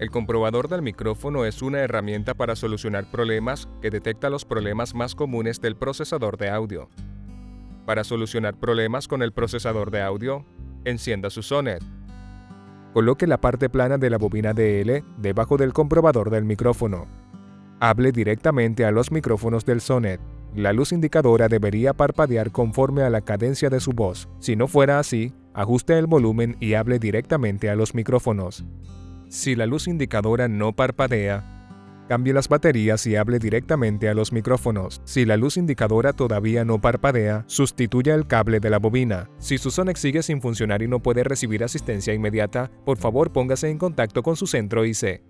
El comprobador del micrófono es una herramienta para solucionar problemas que detecta los problemas más comunes del procesador de audio. Para solucionar problemas con el procesador de audio, encienda su Sonet. Coloque la parte plana de la bobina DL debajo del comprobador del micrófono. Hable directamente a los micrófonos del Sonet. La luz indicadora debería parpadear conforme a la cadencia de su voz. Si no fuera así, ajuste el volumen y hable directamente a los micrófonos. Si la luz indicadora no parpadea, cambie las baterías y hable directamente a los micrófonos. Si la luz indicadora todavía no parpadea, sustituya el cable de la bobina. Si su Sonex sigue sin funcionar y no puede recibir asistencia inmediata, por favor póngase en contacto con su centro IC.